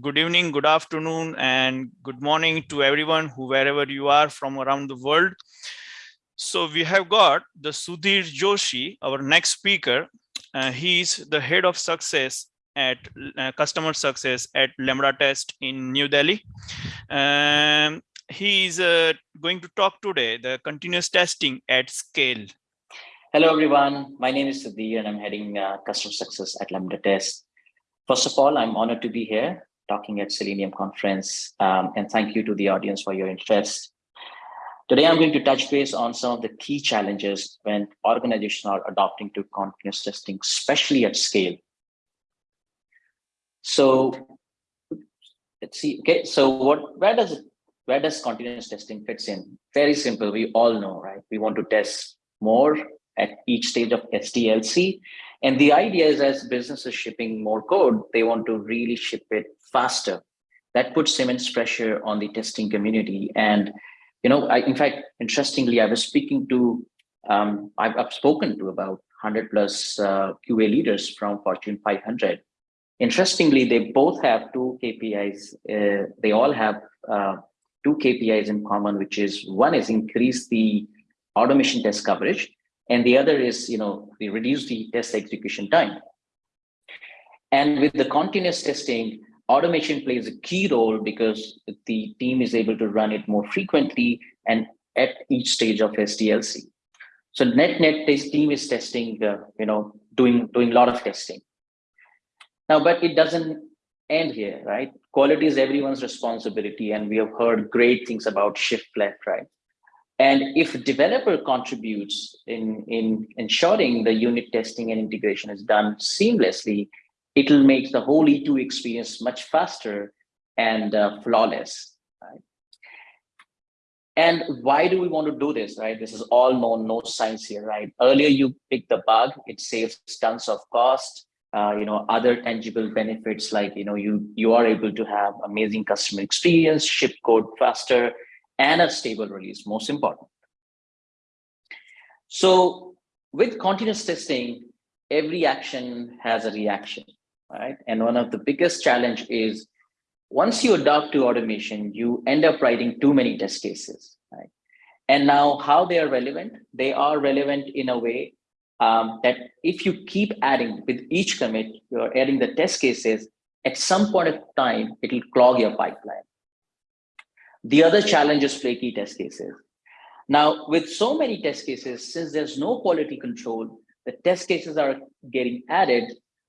Good evening, good afternoon, and good morning to everyone who wherever you are from around the world. So we have got the Sudhir Joshi, our next speaker. Uh, he's the head of success at uh, customer success at Lambda Test in New Delhi. Um, he is uh, going to talk today the continuous testing at scale. Hello, everyone. My name is Sudhir and I'm heading uh, customer success at Lambda Test. First of all, I'm honored to be here talking at Selenium conference um, and thank you to the audience for your interest. Today, I'm going to touch base on some of the key challenges when organizations are adopting to continuous testing, especially at scale. So let's see. Okay, so what where does it where does continuous testing fits in? Very simple. We all know, right? We want to test more at each stage of SDLC. And the idea is as businesses shipping more code, they want to really ship it faster. That puts immense pressure on the testing community. And, you know, I, in fact, interestingly, I was speaking to, um, I've, I've spoken to about 100 plus uh, QA leaders from Fortune 500. Interestingly, they both have two KPIs. Uh, they all have uh, two KPIs in common, which is one is increase the automation test coverage, and the other is, you know, we reduce the test execution time. And with the continuous testing, automation plays a key role because the team is able to run it more frequently and at each stage of SDLC. So net net this team is testing, uh, you know, doing doing a lot of testing. Now, but it doesn't end here, right? Quality is everyone's responsibility, and we have heard great things about shift left, right? And if developer contributes in, in ensuring the unit testing and integration is done seamlessly, it'll make the whole E2 experience much faster and uh, flawless. Right? And why do we want to do this, right? This is all known, no science here, right? Earlier you pick the bug, it saves tons of cost, uh, you know, other tangible benefits like, you know, you, you are able to have amazing customer experience, ship code faster, and a stable release, most important. So with continuous testing, every action has a reaction, right? And one of the biggest challenge is once you adopt to automation, you end up writing too many test cases, right? And now how they are relevant? They are relevant in a way um, that if you keep adding with each commit, you're adding the test cases, at some point of time, it'll clog your pipeline. The other challenge is flaky test cases. Now, with so many test cases, since there's no quality control, the test cases are getting added,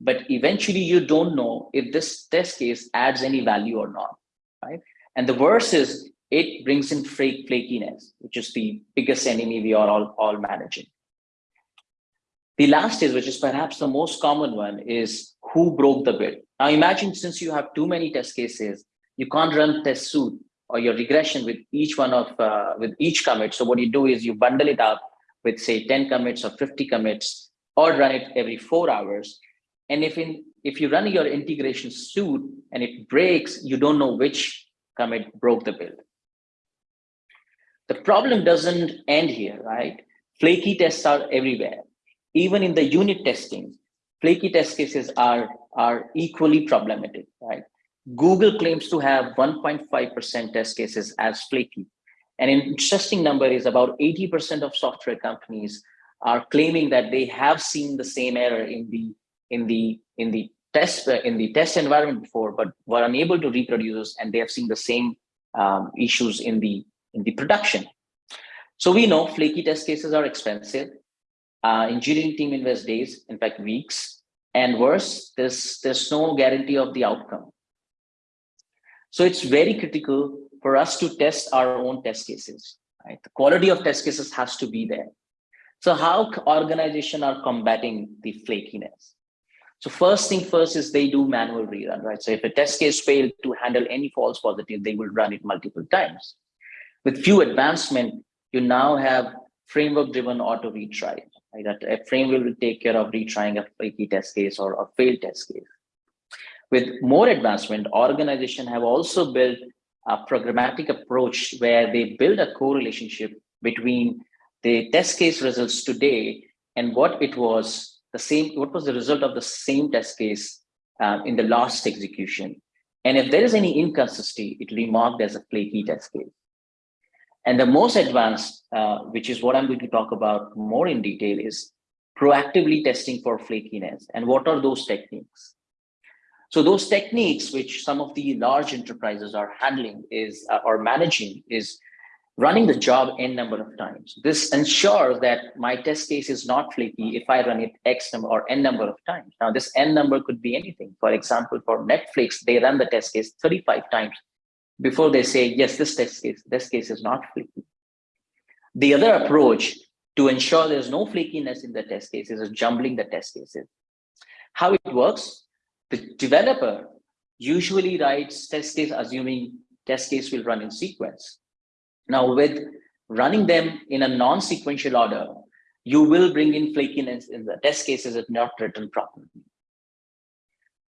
but eventually you don't know if this test case adds any value or not, right? And the worst is it brings in flakiness, which is the biggest enemy we are all, all managing. The last is, which is perhaps the most common one, is who broke the build. Now imagine since you have too many test cases, you can't run test suit or your regression with each one of uh, with each commit. So what you do is you bundle it up with say 10 commits or 50 commits or run it every four hours. And if in if you run your integration suit and it breaks, you don't know which commit broke the build. The problem doesn't end here, right? Flaky tests are everywhere. Even in the unit testing, flaky test cases are, are equally problematic, right? Google claims to have 1.5% test cases as flaky. And an interesting number is about 80% of software companies are claiming that they have seen the same error in the in the in the test uh, in the test environment before, but were unable to reproduce, and they have seen the same um, issues in the in the production. So we know flaky test cases are expensive. Uh, engineering team invest days, in fact weeks, and worse, there's there's no guarantee of the outcome. So it's very critical for us to test our own test cases. Right? The quality of test cases has to be there. So how organization are combating the flakiness? So first thing first is they do manual rerun, right? So if a test case failed to handle any false positive, they will run it multiple times. With few advancement, you now have framework-driven auto retry. Right? That a framework will take care of retrying a flaky test case or a failed test case. With more advancement, organizations have also built a programmatic approach where they build a correlationship between the test case results today and what it was the same, what was the result of the same test case uh, in the last execution. And if there is any inconsistency, it will be marked as a flaky test case. And the most advanced, uh, which is what I'm going to talk about more in detail, is proactively testing for flakiness. And what are those techniques? So those techniques which some of the large enterprises are handling is uh, or managing is running the job n number of times. This ensures that my test case is not flaky if I run it x number or n number of times. Now this n number could be anything. For example, for Netflix, they run the test case 35 times before they say, yes, this test case, this case is not flaky. The other approach to ensure there's no flakiness in the test cases is jumbling the test cases. How it works, the developer usually writes test case assuming test case will run in sequence now with running them in a non-sequential order, you will bring in flakiness in the test cases if not written properly.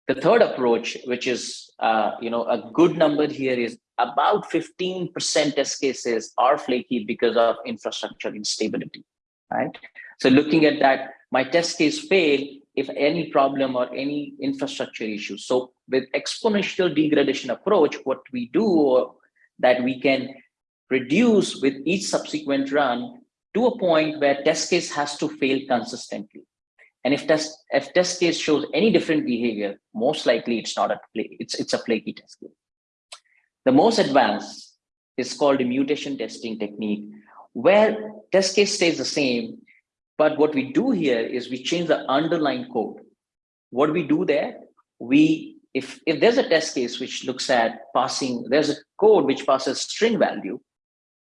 The third approach, which is uh, you know a good number here, is about 15% test cases are flaky because of infrastructure instability. Right. So looking at that, my test case fail if any problem or any infrastructure issue. So with exponential degradation approach, what we do uh, that we can reduce with each subsequent run to a point where test case has to fail consistently. And if test if test case shows any different behavior, most likely it's not a play, it's it's a flaky test case. The most advanced is called a mutation testing technique, where test case stays the same, but what we do here is we change the underlying code. What we do there, we if if there's a test case which looks at passing, there's a code which passes string value,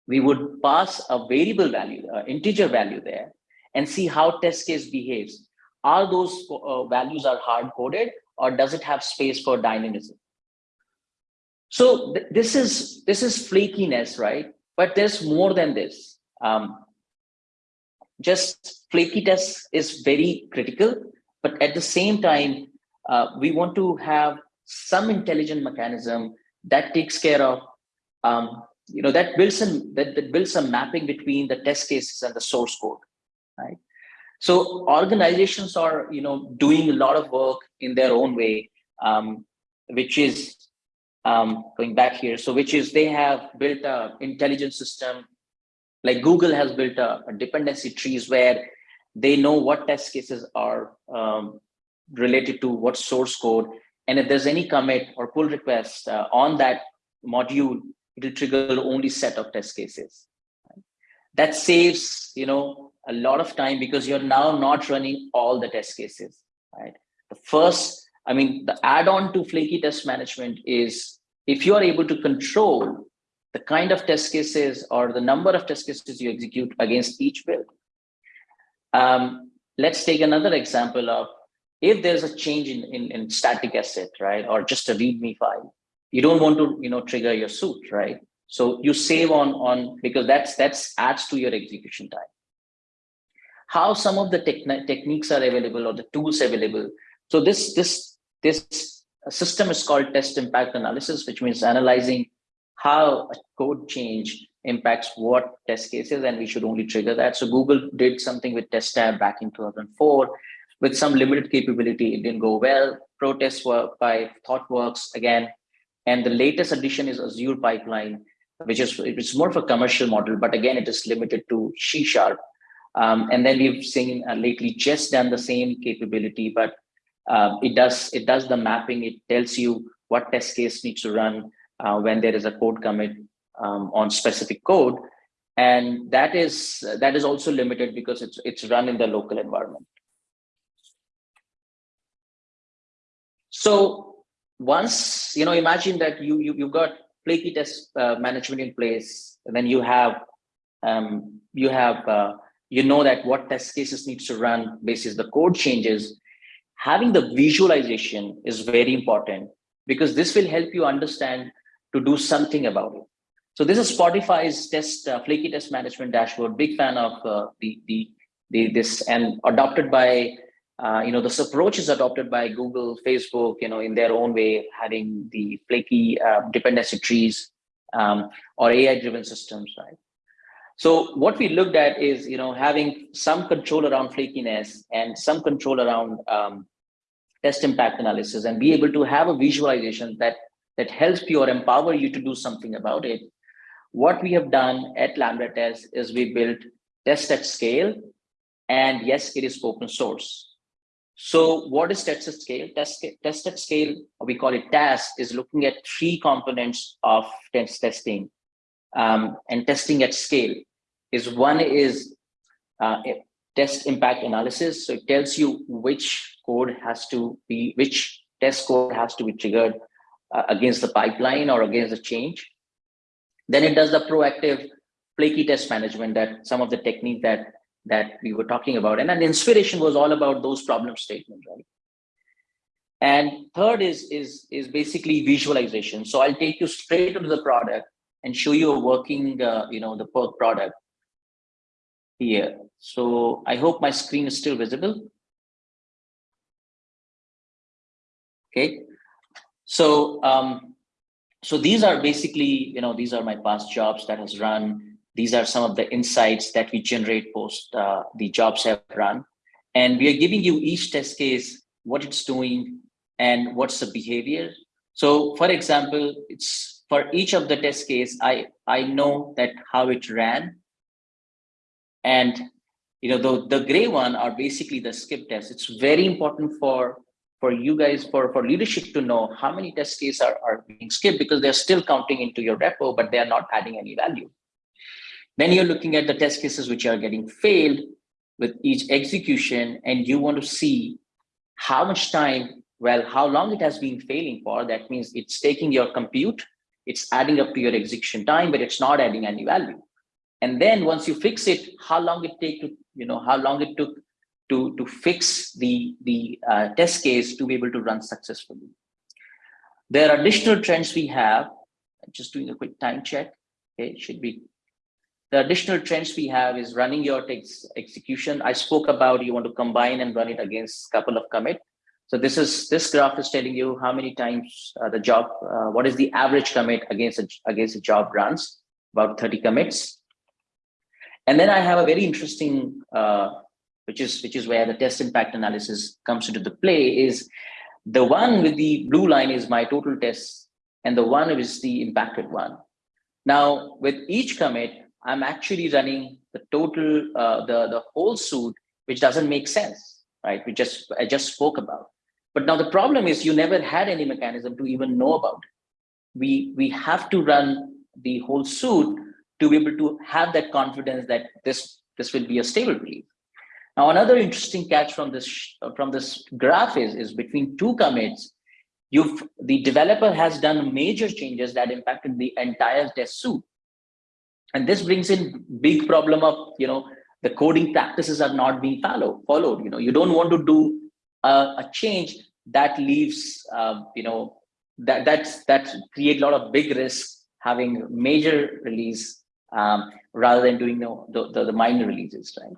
we would pass a variable value, uh, integer value there, and see how test case behaves. Are those uh, values are hard coded, or does it have space for dynamism? So th this is this is flakiness, right? But there's more than this. Um, just flaky test is very critical, but at the same time, uh, we want to have some intelligent mechanism that takes care of um, you know that builds some that, that builds some mapping between the test cases and the source code right? So organizations are you know doing a lot of work in their own way um, which is um, going back here. So which is they have built a intelligent system like google has built a, a dependency trees where they know what test cases are um, related to what source code and if there's any commit or pull request uh, on that module it will trigger only set of test cases. That saves, you know, a lot of time because you're now not running all the test cases, right? The first, I mean, the add-on to flaky test management is if you are able to control the kind of test cases or the number of test cases you execute against each build. Um, let's take another example of if there's a change in, in, in static asset, right? Or just a README file you don't want to you know trigger your suit right so you save on on because that's that's adds to your execution time how some of the techniques are available or the tools available so this this this system is called test impact analysis which means analyzing how a code change impacts what test cases and we should only trigger that. So google did something with testab back in 2004 with some limited capability. It didn't go well. Protests were by thoughtworks again. And the latest addition is Azure Pipeline, which is it's more of a commercial model, but again, it is limited to C Sharp. Um, and then we've seen uh, lately just done the same capability, but uh, it does it does the mapping. It tells you what test case needs to run uh, when there is a code commit um, on specific code, and that is that is also limited because it's it's run in the local environment. So once you know imagine that you, you you've got flaky test uh, management in place and then you have um, you have uh, you know that what test cases needs to run basis the code changes having the visualization is very important because this will help you understand to do something about it. So this is spotify's test uh, flaky test management dashboard. Big fan of uh, the, the the this. And adopted by uh, you know, this approach is adopted by Google, Facebook, you know, in their own way, having the flaky uh, dependency trees um, or AI-driven systems, right? So what we looked at is, you know, having some control around flakiness and some control around um, test impact analysis and be able to have a visualization that that helps you or empower you to do something about it. What we have done at Lambda Test is we built test at scale, and yes, it is open source. So what is test at scale? Test, test at scale, we call it TAS, is looking at three components of test testing um, and testing at scale. Is one is uh, test impact analysis. So it tells you which code has to be, which test code has to be triggered uh, against the pipeline or against the change. Then it does the proactive flaky test management that some of the technique that that we were talking about. And an inspiration was all about those problem statements, right? And third is, is, is basically visualization. So I'll take you straight into the product and show you a working, uh, you know, the Perk product here. So I hope my screen is still visible. Okay. So, um, so these are basically, you know, these are my past jobs that has run these are some of the insights that we generate post uh, the jobs have run. And we are giving you each test case, what it's doing and what's the behavior. So for example, it's for each of the test case, I, I know that how it ran. And you know, the, the gray one are basically the skip tests. It's very important for for you guys, for, for leadership to know how many test cases are, are being skipped because they're still counting into your repo, but they're not adding any value. Then you're looking at the test cases which are getting failed with each execution, and you want to see how much time, well, how long it has been failing for. That means it's taking your compute, it's adding up to your execution time, but it's not adding any value. And then once you fix it, how long it take to, you know, how long it took to, to fix the, the uh, test case to be able to run successfully. There are additional trends we have, just doing a quick time check. Okay, should be the additional trends we have is running your ex execution. I spoke about you want to combine and run it against a couple of commit. So this is this graph is telling you how many times uh, the job, uh, what is the average commit against a, against a job runs, about 30 commits. And then I have a very interesting, uh, which is which is where the test impact analysis comes into the play is the one with the blue line is my total tests and the one is the impacted one. Now with each commit, I'm actually running the total, uh, the, the whole suit, which doesn't make sense, right? We just, I just spoke about. But now the problem is you never had any mechanism to even know about it. We, we have to run the whole suit to be able to have that confidence that this, this will be a stable release. Now, another interesting catch from this from this graph is, is between two commits, you've the developer has done major changes that impacted the entire test suite. And this brings in big problem of you know the coding practices are not being follow, followed. You know you don't want to do a, a change that leaves uh, you know that that's that create a lot of big risk having major release um, rather than doing the, the, the minor releases right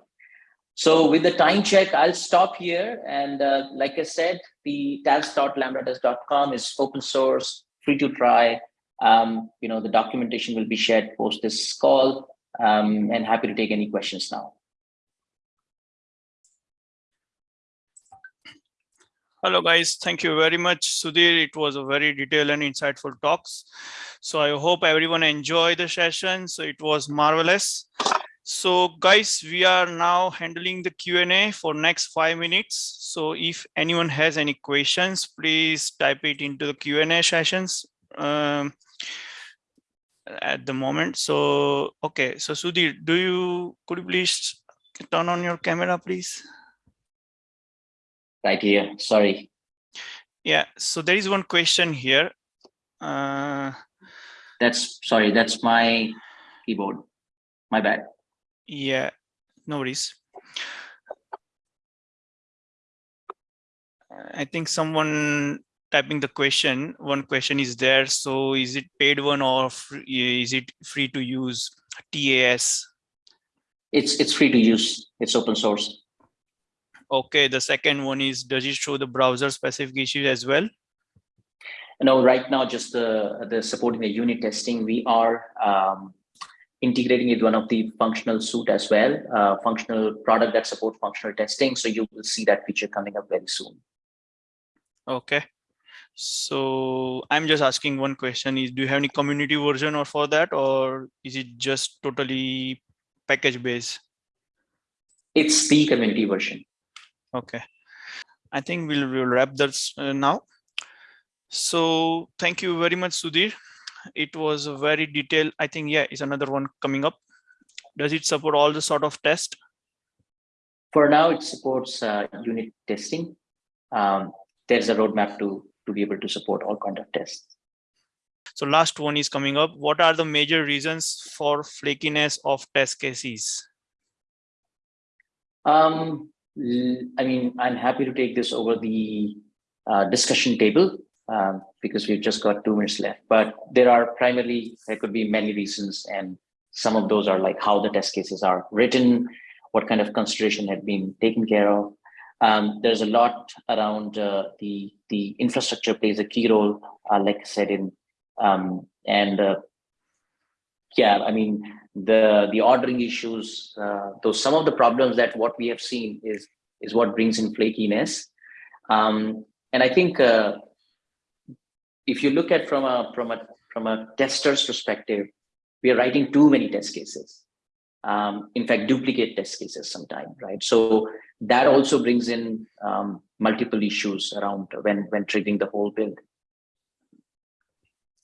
so with the time check i'll stop here and uh, like i said the tas.lambdatest.com is open source free to try um, you know, the documentation will be shared post this call um, and happy to take any questions now. Hello guys, thank you very much. Sudhir, it was a very detailed and insightful talks. So I hope everyone enjoyed the session. So it was marvelous. So guys, we are now handling the Q&A for next five minutes. So if anyone has any questions, please type it into the Q&A sessions. Um, at the moment. So, okay. So Sudhir, do you, could you please turn on your camera, please? Right here, sorry. Yeah, so there is one question here. Uh, that's, sorry, that's my keyboard. My bad. Yeah, no worries. I think someone typing the question, one question is there. So is it paid one or free, is it free to use TAS? It's, it's free to use. It's open source. Okay. The second one is, does it show the browser specific issues as well? No, right now, just the, the supporting the unit testing, we are um, integrating with one of the functional suite as well, uh, functional product that support functional testing. So you will see that feature coming up very soon. Okay. So I'm just asking one question is do you have any community version or for that or is it just totally package based? It's the community version. Okay. I think we'll, we'll wrap this uh, now. So thank you very much, Sudhir. It was a very detailed, I think, yeah, is another one coming up. Does it support all the sort of test? For now, it supports uh, unit testing. Um, there's a roadmap to, to be able to support all kind of tests. So last one is coming up. What are the major reasons for flakiness of test cases? Um, I mean, I'm happy to take this over the uh, discussion table um, because we've just got two minutes left. But there are primarily, there could be many reasons. And some of those are like how the test cases are written, what kind of consideration had been taken care of. Um, there's a lot around uh, the, the infrastructure plays a key role, uh, like I said, in um, and uh, yeah, I mean, the the ordering issues, uh, those some of the problems that what we have seen is is what brings in flakiness. Um, and I think uh, if you look at from a from a from a tester's perspective, we are writing too many test cases. Um, in fact, duplicate test cases sometimes, right? So that also brings in um, multiple issues around when when triggering the whole build.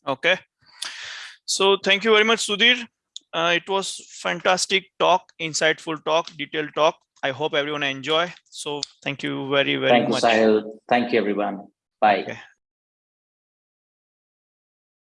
Okay. So thank you very much, Sudhir. Uh, it was fantastic talk, insightful talk, detailed talk. I hope everyone enjoy. So thank you very, very Thank much. you, Sahil. Thank you, everyone. Bye. Okay.